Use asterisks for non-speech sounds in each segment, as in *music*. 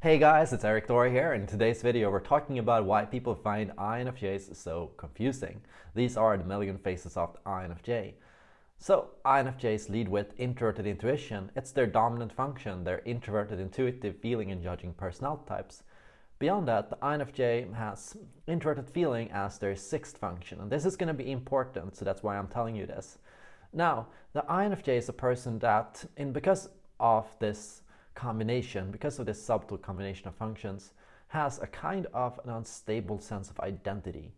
Hey guys, it's Erik Thor here. In today's video, we're talking about why people find INFJs so confusing. These are the million faces of the INFJ. So, INFJs lead with introverted intuition. It's their dominant function, their introverted intuitive feeling and judging personality types. Beyond that, the INFJ has introverted feeling as their sixth function. And this is going to be important, so that's why I'm telling you this. Now, the INFJ is a person that, in because of this combination, because of this subtle combination of functions, has a kind of an unstable sense of identity.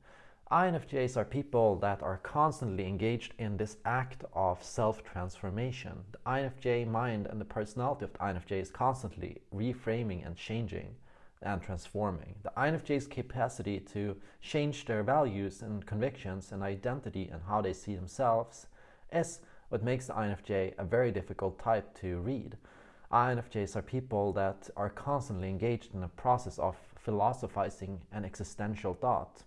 INFJs are people that are constantly engaged in this act of self-transformation. The INFJ mind and the personality of the INFJ is constantly reframing and changing and transforming. The INFJ's capacity to change their values and convictions and identity and how they see themselves is what makes the INFJ a very difficult type to read. INFJs are people that are constantly engaged in a process of philosophizing and existential thought.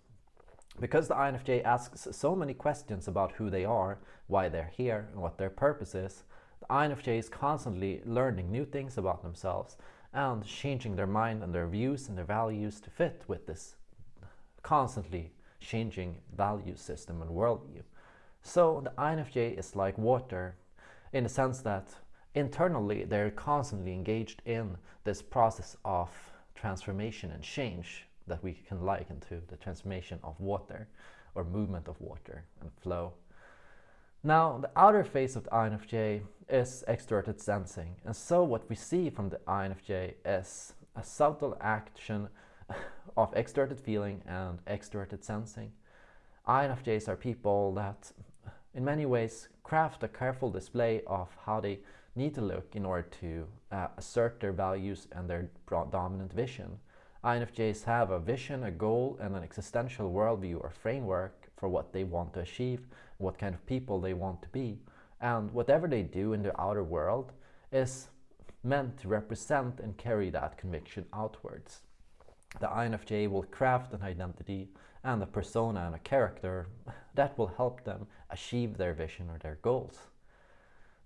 Because the INFJ asks so many questions about who they are, why they're here, and what their purpose is, the INFJ is constantly learning new things about themselves and changing their mind and their views and their values to fit with this constantly changing value system and worldview. So the INFJ is like water in the sense that internally they're constantly engaged in this process of transformation and change that we can liken to the transformation of water or movement of water and flow. Now, the outer face of the INFJ is extroverted sensing. And so what we see from the INFJ is a subtle action *laughs* of extroverted feeling and extroverted sensing. INFJs are people that in many ways craft a careful display of how they need to look in order to uh, assert their values and their dominant vision. INFJs have a vision, a goal, and an existential worldview or framework for what they want to achieve, what kind of people they want to be. And whatever they do in the outer world is meant to represent and carry that conviction outwards. The INFJ will craft an identity and a persona and a character that will help them achieve their vision or their goals.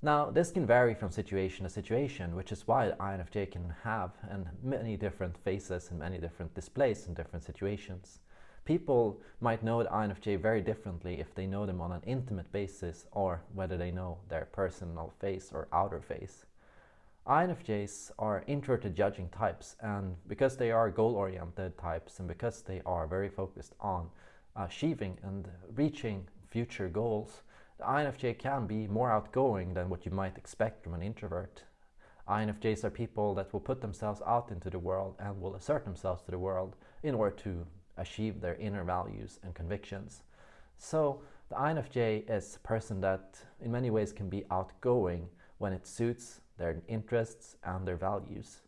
Now, this can vary from situation to situation, which is why INFJ can have and many different faces and many different displays in different situations. People might know the INFJ very differently if they know them on an intimate basis or whether they know their personal face or outer face. INFJs are introverted judging types and because they are goal-oriented types and because they are very focused on achieving and reaching future goals, the INFJ can be more outgoing than what you might expect from an introvert. INFJs are people that will put themselves out into the world and will assert themselves to the world in order to achieve their inner values and convictions. So the INFJ is a person that in many ways can be outgoing when it suits their interests and their values.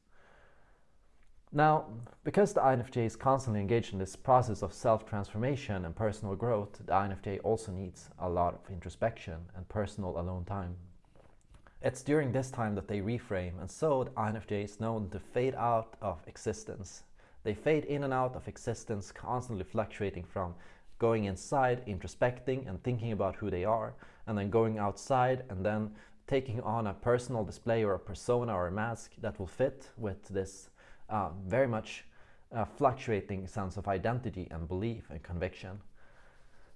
Now, because the INFJ is constantly engaged in this process of self-transformation and personal growth, the INFJ also needs a lot of introspection and personal alone time. It's during this time that they reframe, and so the INFJ is known to fade out of existence. They fade in and out of existence, constantly fluctuating from going inside, introspecting and thinking about who they are, and then going outside and then taking on a personal display or a persona or a mask that will fit with this uh, very much uh, fluctuating sense of identity and belief and conviction.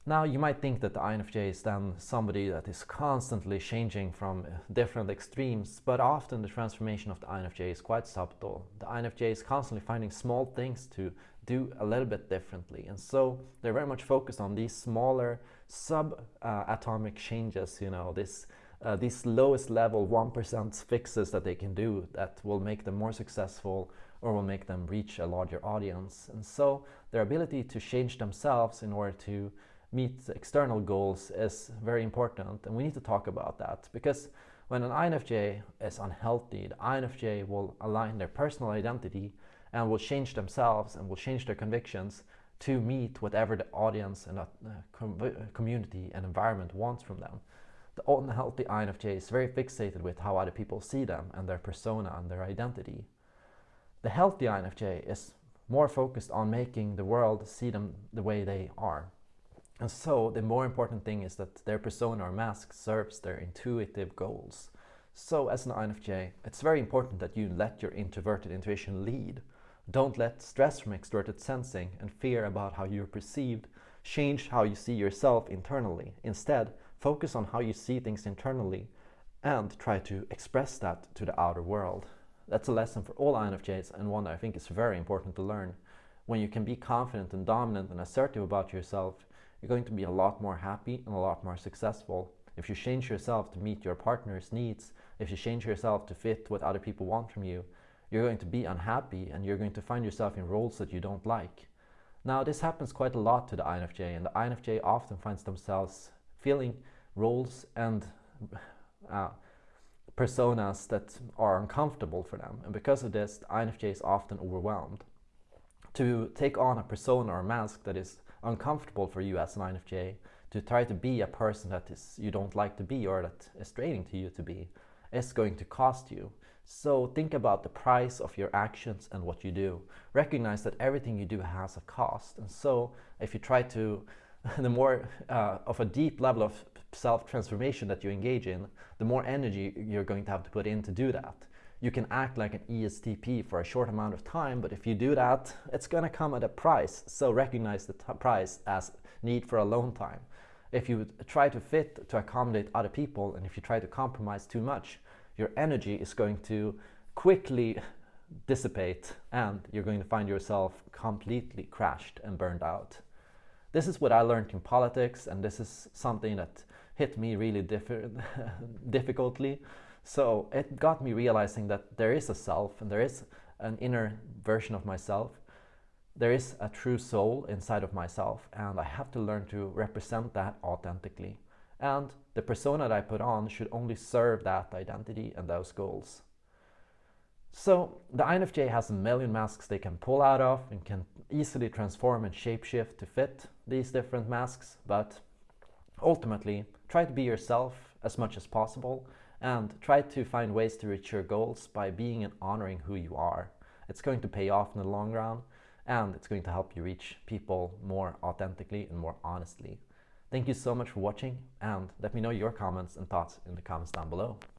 Now you might think that the INFJ is then somebody that is constantly changing from different extremes, but often the transformation of the INFJ is quite subtle. The INFJ is constantly finding small things to do a little bit differently, and so they're very much focused on these smaller sub-atomic uh, changes, you know, this uh, these lowest level 1% fixes that they can do that will make them more successful or will make them reach a larger audience. And so their ability to change themselves in order to meet external goals is very important. And we need to talk about that because when an INFJ is unhealthy, the INFJ will align their personal identity and will change themselves and will change their convictions to meet whatever the audience and uh, com community and environment wants from them. The unhealthy INFJ is very fixated with how other people see them and their persona and their identity. The healthy INFJ is more focused on making the world see them the way they are. And so the more important thing is that their persona or mask serves their intuitive goals. So as an INFJ, it's very important that you let your introverted intuition lead. Don't let stress from extroverted sensing and fear about how you're perceived change how you see yourself internally. Instead, focus on how you see things internally and try to express that to the outer world. That's a lesson for all INFJs and one that I think is very important to learn. When you can be confident and dominant and assertive about yourself, you're going to be a lot more happy and a lot more successful. If you change yourself to meet your partner's needs, if you change yourself to fit what other people want from you, you're going to be unhappy and you're going to find yourself in roles that you don't like. Now this happens quite a lot to the INFJ and the INFJ often finds themselves feeling roles and uh, personas that are uncomfortable for them and because of this the INFJ is often overwhelmed. To take on a persona or mask that is uncomfortable for you as an INFJ, to try to be a person that is you don't like to be or that is draining to you to be, is going to cost you. So think about the price of your actions and what you do. Recognize that everything you do has a cost. And so if you try to, *laughs* the more uh, of a deep level of self-transformation that you engage in, the more energy you're going to have to put in to do that. You can act like an ESTP for a short amount of time, but if you do that, it's going to come at a price. So recognize the price as need for alone time. If you try to fit to accommodate other people, and if you try to compromise too much, your energy is going to quickly dissipate and you're going to find yourself completely crashed and burned out. This is what I learned in politics and this is something that hit me really *laughs* difficultly. So it got me realizing that there is a self and there is an inner version of myself. There is a true soul inside of myself and I have to learn to represent that authentically and the persona that I put on should only serve that identity and those goals. So the INFJ has a million masks they can pull out of and can easily transform and shapeshift to fit these different masks, but ultimately try to be yourself as much as possible and try to find ways to reach your goals by being and honoring who you are. It's going to pay off in the long run and it's going to help you reach people more authentically and more honestly. Thank you so much for watching and let me know your comments and thoughts in the comments down below.